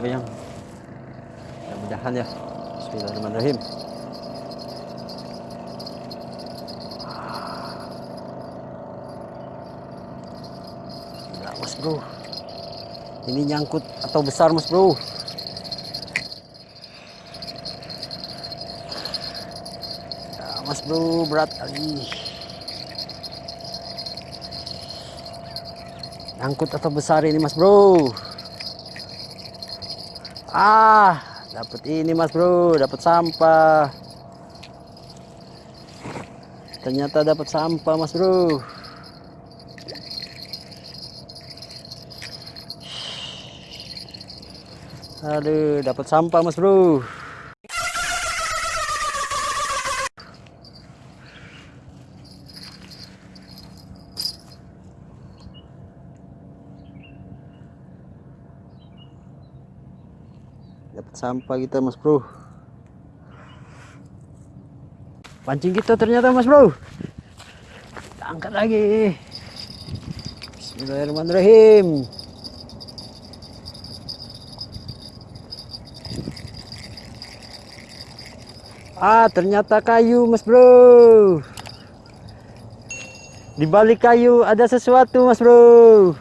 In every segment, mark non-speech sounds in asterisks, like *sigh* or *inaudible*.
mas bro kaya hindi radit pa yan mudahan ya. Bismillahirrahmanirrahim. Mas bro. Ini nyangkut atau besar mas bro? Ya, mas bro berat kali. Nyangkut atau besar ini mas bro Ah dapat ini mas bro. Dapat sampah. Ternyata dapat sampah mas bro. Aduh dapat sampah mas bro dapat sampah kita mas bro. Pancing kita ternyata mas bro. Kita angkat lagi. Bismillahirrahmanirrahim. Ah ternyata kayu mas bro. Di balik kayu ada sesuatu mas bro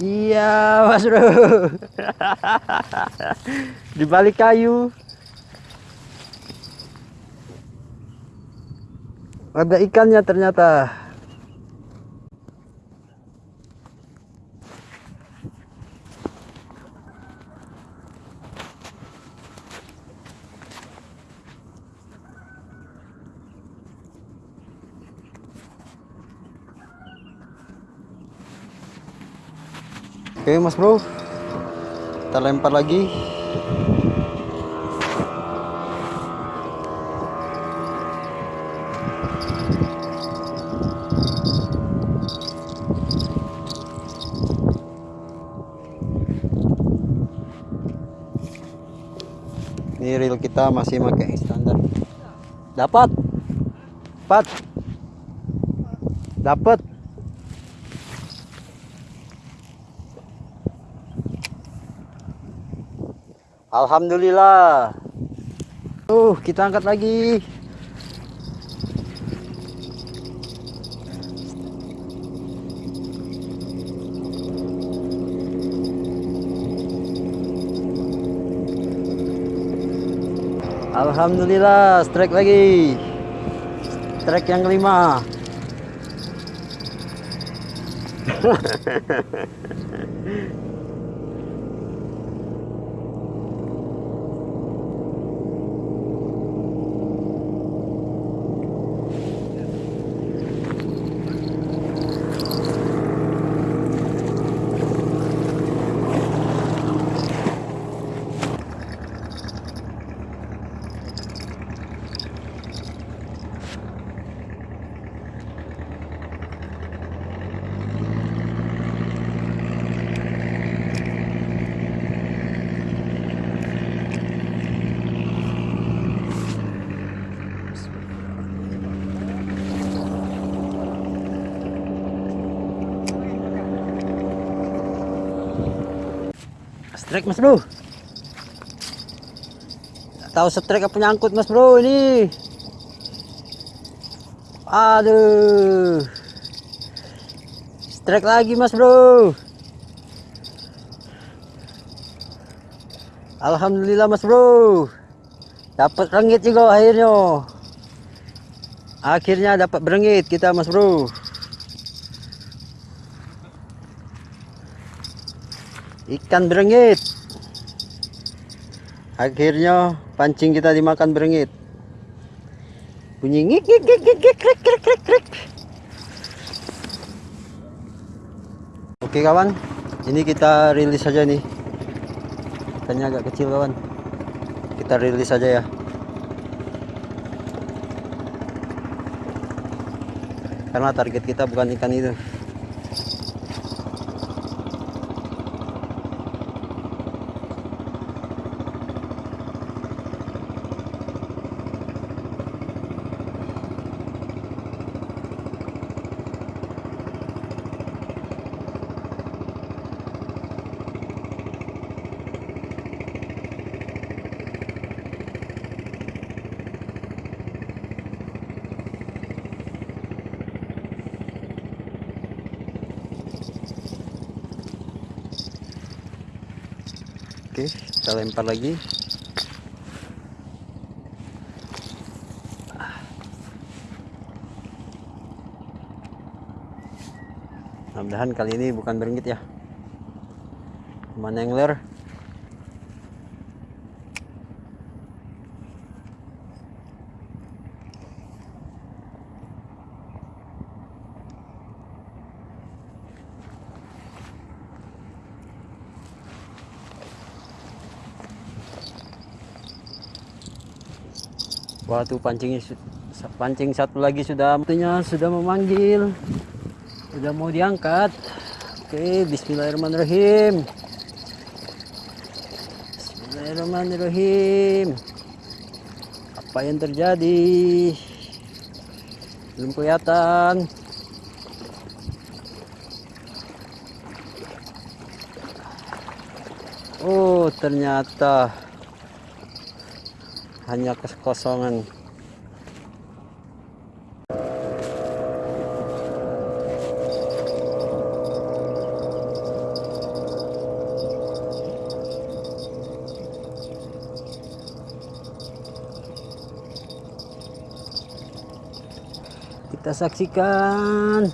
Iya, Mas Bro. *laughs* Di balik kayu. Ada ikannya ternyata. Oke mas bro. Kita lempar lagi. Ini reel kita masih pakai standar. Dapat. Dapat Dapat Alhamdulillah. Uh, kita angkat lagi. Alhamdulillah, strike lagi. Strike yang kelima. *laughs* Strike mas bro. Tahu strike apa nyangkut mas bro ini. Aduh. Strike lagi mas bro. Alhamdulillah mas bro. Dapat rengit juga akhirnya. Akhirnya dapat berengit kita mas bro. Ikan berengit. Akhirnya pancing kita dimakan berengit. Bunyi ngik ngik ngik ngik ngik krik krik krik krik oke kawan. Ini kita rilis saja nih ikannya agak kecil kawan. Kita rilis saja ya. Karena target kita bukan ikan itu kita lempar lagi. Mudah-mudahan kali ini bukan beringgit ya. Mana angler Su- sa- pancing satu lagi sudah tentunya sudah memanggil sudah mau diangkat. Oke Bismillahirrahmanirrahim. Bismillahirrahmanirrahim. Apa yang terjadi? Belum kelihatan. Oh ternyata hanya kekosongan. Kita saksikan.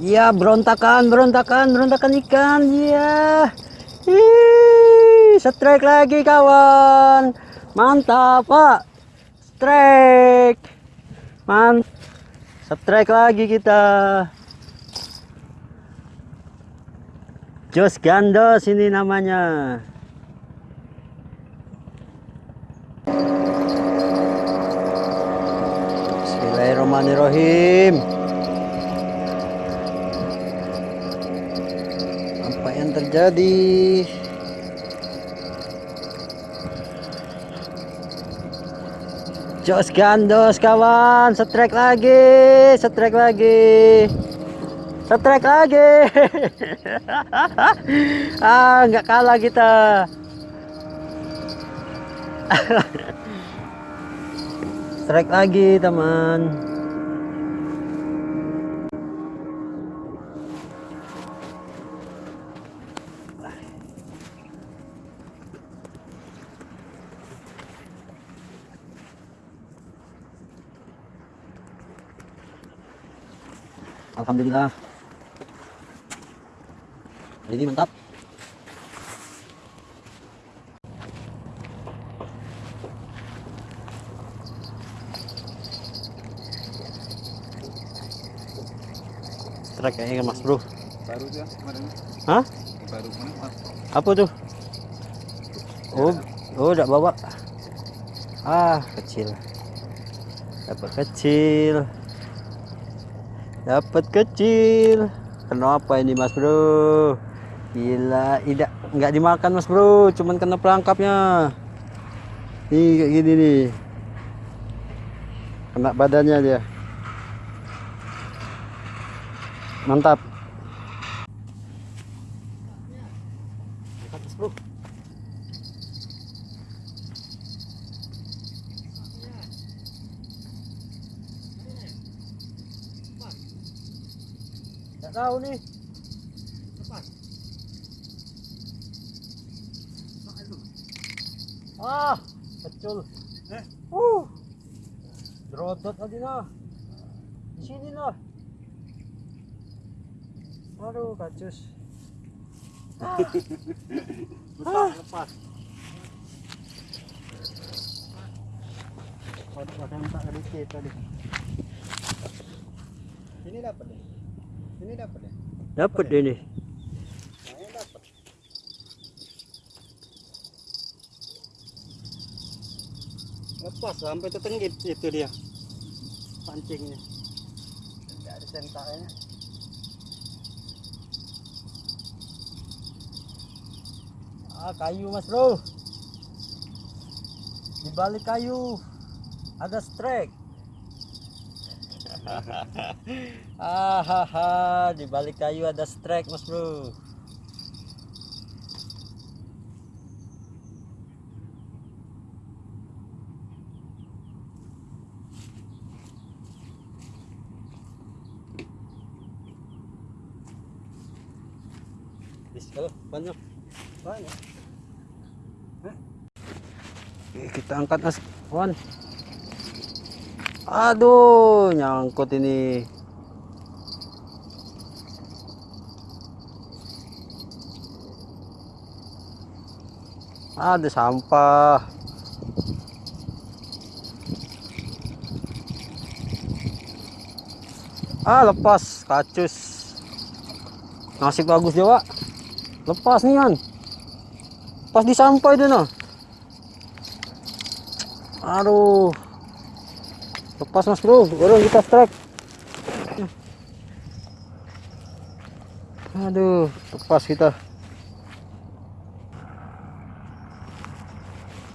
Iya berontakan berontakan berontakan ikan. Iya Ih, strike lagi kawan mantap pak. Strike. Man strike lagi kita. Jos gandos ini namanya. Bismillahirrahmanirrahim. Apa yang terjadi Jos gandos kawan Strike lagi Strike lagi. Strike lagi. *laughs* Ah nggak kalah kita. *laughs* Strike lagi teman Alhamdulillah. Ini mantap. Strike kayaknya mas bro. Baru tuh ya kemarin. Hah? baru mana apa tuh? Oh oh udah bawa. Ah kecil. Dapat kecil dapat kecil. Kenapa ini mas bro? Gila tidak nggak dimakan mas bro. Cuman kena pelangkapnya nih kayak gini nih. Kena badannya dia. Mantap Mas bro Nggak tahu nih. Ah, kecil. Eh? Uh. Drodot tadi nah. Di sini nah. Aduh, kacus. lepas lepas Waduh, ada yang tak sedikit tadi. Ini dapat deh. Ini dapat deh. Dapat deh nih. Nah, ini dapat. Lepas sampai tertenggit itu dia. Pancingnya. Tidak ada sentaknya. Ah, kayu Mas Bro. Di balik kayu ada strike. *laughs* Hahaha, di balik kayu ada strike Mas Bro. Oh, banyak. Banyak. Oke, kita angkat mas. Wan. Aduh nyangkut ini. Ada sampah. Ah lepas kacus. Nasib bagus Jawa lepas nih kan. Pas di sampah itu nah aduh. Lepas mas bro baru kita strike. Aduh lepas kita.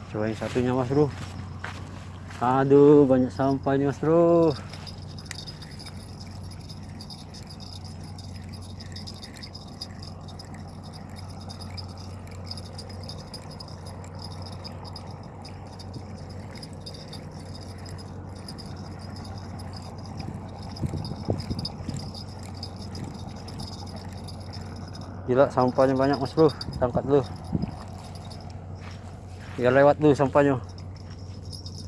Coba yang satunya mas bro. Aduh banyak sampah ini mas bro Gila sampahnya banyak mas bro. Tangkat dulu. Biar lewat dulu sampahnya.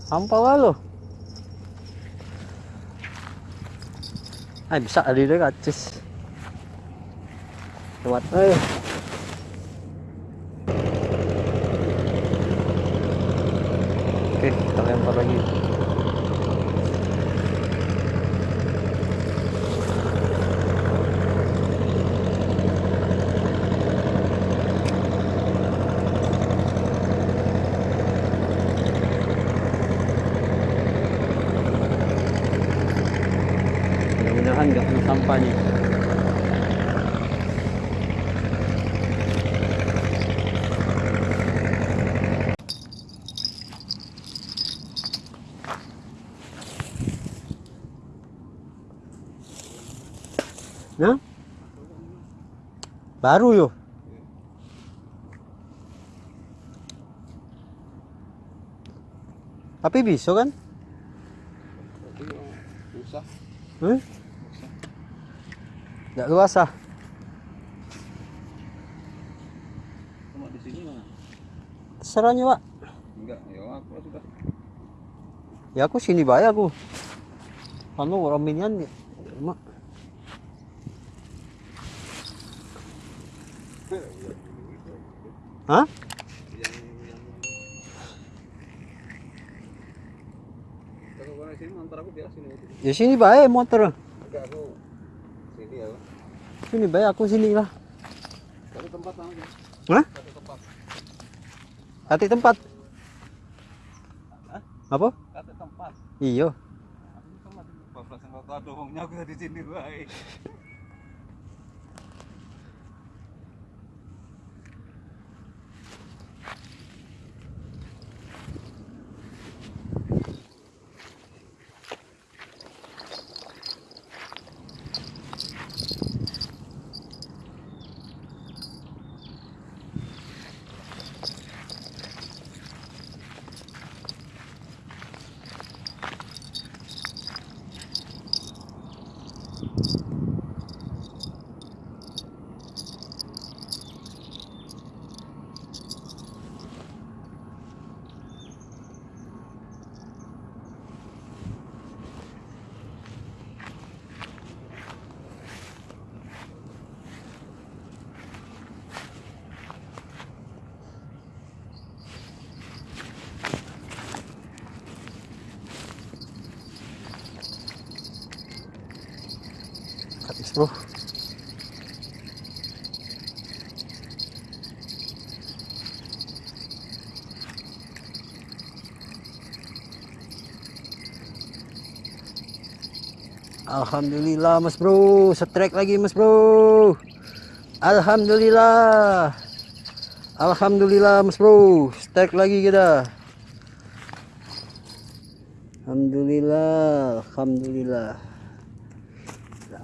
Sampah lah lo Ah bisa tadi deh kacis Lewat. Eh. Oke kita lempar lagi mudah-mudahan nggak kena sampahnya Nah? Baru yo. Tapi bisa kan? Susah. Hmm? Nggak luas ah. Cuma di sini mana? Terserahnya pak. Enggak, ya aku sudah. Ya aku sini bae aku. Anu orang minian ya. Mak. Hah? Yang yang Kalau orang sini antar aku biasa sini. Ya sini bae motor. Enggak aku sini ya. Sini bae aku sini lah. Satu tempat aja. Hah? Satu tempat. Hah? Apa? Satu tempat. Iya. Aku di sini baik. Bro. Alhamdulillah mas bro, setrek lagi mas bro. Alhamdulillah. Alhamdulillah mas bro, strike lagi kita. Alhamdulillah, alhamdulillah.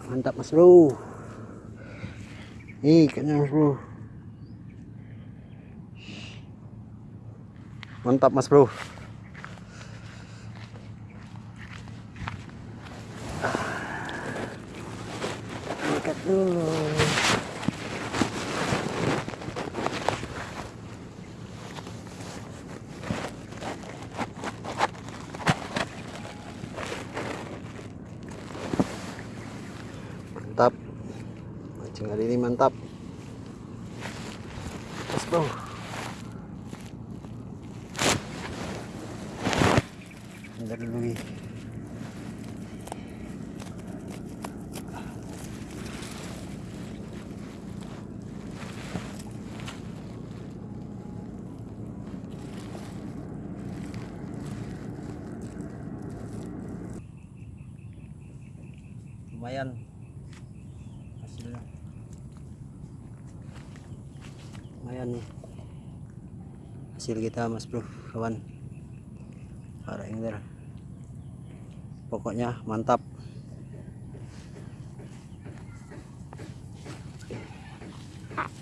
Mantap mas bro. Nih ikannya mas bro. Mantap mas bro. Angkat dulu. Mantap Mas bro Bentar dulu. Hasil kita mas bro kawan. Para angler pokoknya mantap.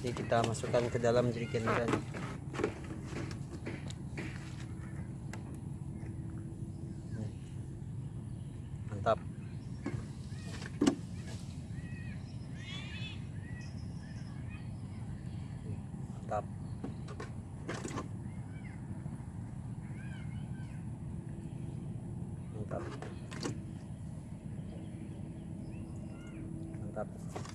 Ini kita masukkan ke dalam jerigen kita nih. Nih. mantap mantap mantap mantap